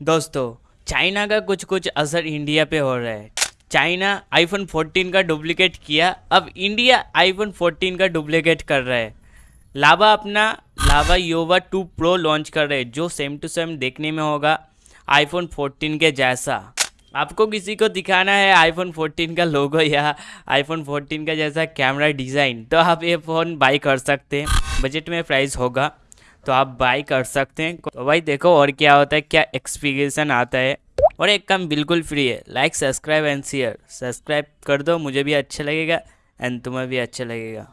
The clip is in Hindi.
दोस्तों, चाइना का कुछ कुछ असर इंडिया पे हो रहा है। चाइना आईफोन 14 का डुप्लीकेट किया, अब इंडिया आईफोन 14 का डुप्लीकेट कर रहा है। लावा अपना, लावा योवा 2 प्रो लॉन्च कर रहे हैं, जो सेम टू सेम देखने में होगा आईफोन 14 के जैसा। आपको किसी को दिखाना है आईफोन 14 का लोगो या आईफोन 14 का जैसा कैमरा डिज़ाइन तो आप ये फ़ोन बाई कर सकते हैं। बजट में प्राइस होगा। तो आप बाई कर सकते हैं। तो भाई देखो और क्या होता है, क्या एक्सपीरियसन आता है। और एक काम बिल्कुल फ्री है like subscribe and share subscribe कर दो, मुझे भी अच्छा लगेगा एंड तुम्हें भी अच्छा लगेगा।